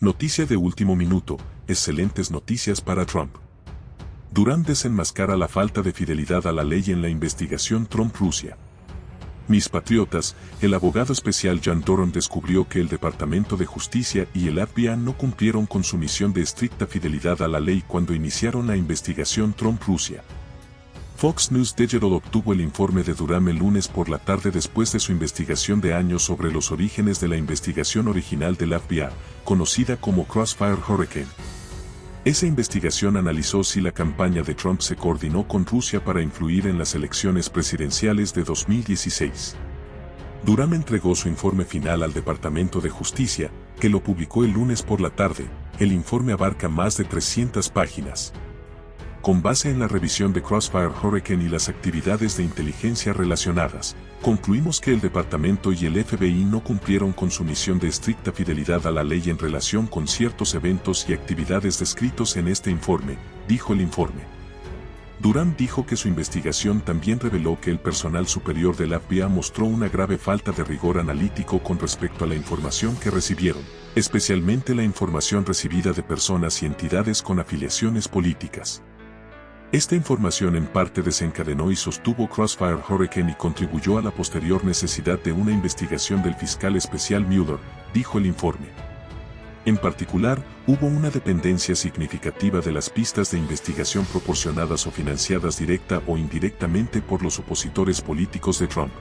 Noticia de último minuto, excelentes noticias para Trump. Durán desenmascara la falta de fidelidad a la ley en la investigación Trump-Rusia. Mis patriotas, el abogado especial John Doron descubrió que el Departamento de Justicia y el FBI no cumplieron con su misión de estricta fidelidad a la ley cuando iniciaron la investigación Trump-Rusia. Fox News Digital obtuvo el informe de Durham el lunes por la tarde después de su investigación de años sobre los orígenes de la investigación original del FBI, conocida como Crossfire Hurricane. Esa investigación analizó si la campaña de Trump se coordinó con Rusia para influir en las elecciones presidenciales de 2016. Durham entregó su informe final al Departamento de Justicia, que lo publicó el lunes por la tarde. El informe abarca más de 300 páginas. Con base en la revisión de Crossfire Hurricane y las actividades de inteligencia relacionadas, concluimos que el departamento y el FBI no cumplieron con su misión de estricta fidelidad a la ley en relación con ciertos eventos y actividades descritos en este informe, dijo el informe. Durán dijo que su investigación también reveló que el personal superior del FBI mostró una grave falta de rigor analítico con respecto a la información que recibieron, especialmente la información recibida de personas y entidades con afiliaciones políticas. Esta información en parte desencadenó y sostuvo Crossfire Hurricane y contribuyó a la posterior necesidad de una investigación del fiscal especial Mueller, dijo el informe. En particular, hubo una dependencia significativa de las pistas de investigación proporcionadas o financiadas directa o indirectamente por los opositores políticos de Trump.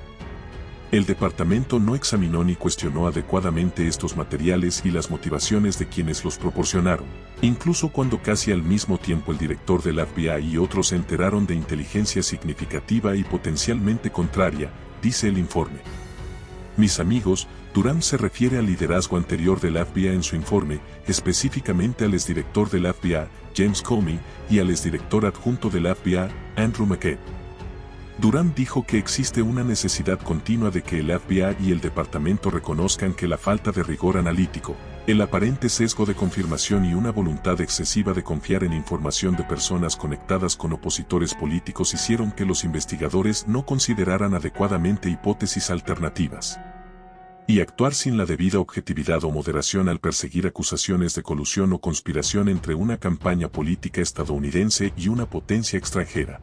El departamento no examinó ni cuestionó adecuadamente estos materiales y las motivaciones de quienes los proporcionaron, incluso cuando casi al mismo tiempo el director del FBI y otros se enteraron de inteligencia significativa y potencialmente contraria, dice el informe. Mis amigos, Durán se refiere al liderazgo anterior del FBI en su informe, específicamente al exdirector del FBI, James Comey, y al exdirector adjunto del FBI, Andrew McCabe. Durán dijo que existe una necesidad continua de que el FBI y el departamento reconozcan que la falta de rigor analítico, el aparente sesgo de confirmación y una voluntad excesiva de confiar en información de personas conectadas con opositores políticos hicieron que los investigadores no consideraran adecuadamente hipótesis alternativas. Y actuar sin la debida objetividad o moderación al perseguir acusaciones de colusión o conspiración entre una campaña política estadounidense y una potencia extranjera.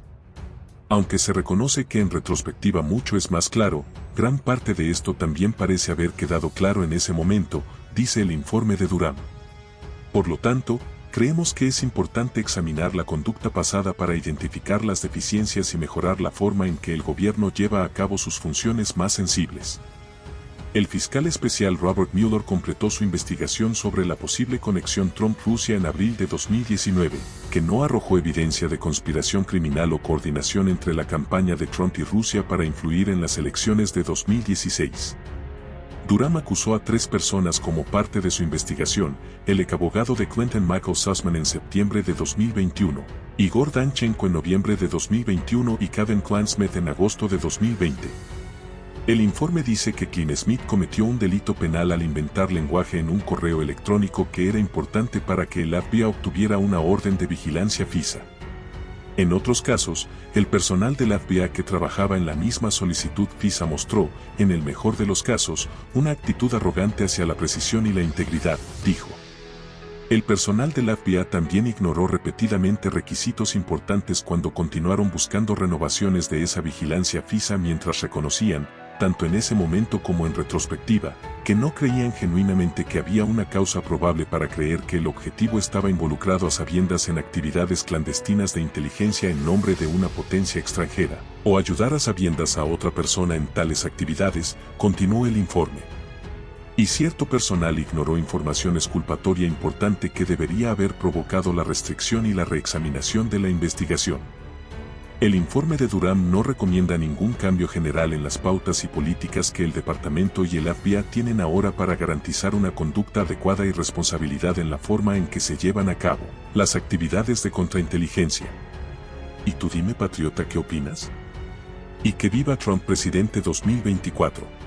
Aunque se reconoce que en retrospectiva mucho es más claro, gran parte de esto también parece haber quedado claro en ese momento, dice el informe de Durán. Por lo tanto, creemos que es importante examinar la conducta pasada para identificar las deficiencias y mejorar la forma en que el gobierno lleva a cabo sus funciones más sensibles. El fiscal especial Robert Mueller completó su investigación sobre la posible conexión Trump-Rusia en abril de 2019, que no arrojó evidencia de conspiración criminal o coordinación entre la campaña de Trump y Rusia para influir en las elecciones de 2016. Durham acusó a tres personas como parte de su investigación, el ex abogado de Clinton Michael Sussman en septiembre de 2021, Igor Danchenko en noviembre de 2021 y Kevin Klansmith en agosto de 2020. El informe dice que Klein Smith cometió un delito penal al inventar lenguaje en un correo electrónico que era importante para que el FBI obtuviera una orden de vigilancia FISA. En otros casos, el personal del FBI que trabajaba en la misma solicitud FISA mostró, en el mejor de los casos, una actitud arrogante hacia la precisión y la integridad, dijo. El personal del FBI también ignoró repetidamente requisitos importantes cuando continuaron buscando renovaciones de esa vigilancia FISA mientras reconocían, tanto en ese momento como en retrospectiva, que no creían genuinamente que había una causa probable para creer que el objetivo estaba involucrado a sabiendas en actividades clandestinas de inteligencia en nombre de una potencia extranjera, o ayudar a sabiendas a otra persona en tales actividades, continuó el informe. Y cierto personal ignoró información exculpatoria importante que debería haber provocado la restricción y la reexaminación de la investigación. El informe de Durham no recomienda ningún cambio general en las pautas y políticas que el departamento y el FBI tienen ahora para garantizar una conducta adecuada y responsabilidad en la forma en que se llevan a cabo las actividades de contrainteligencia. ¿Y tú dime patriota qué opinas? Y que viva Trump presidente 2024.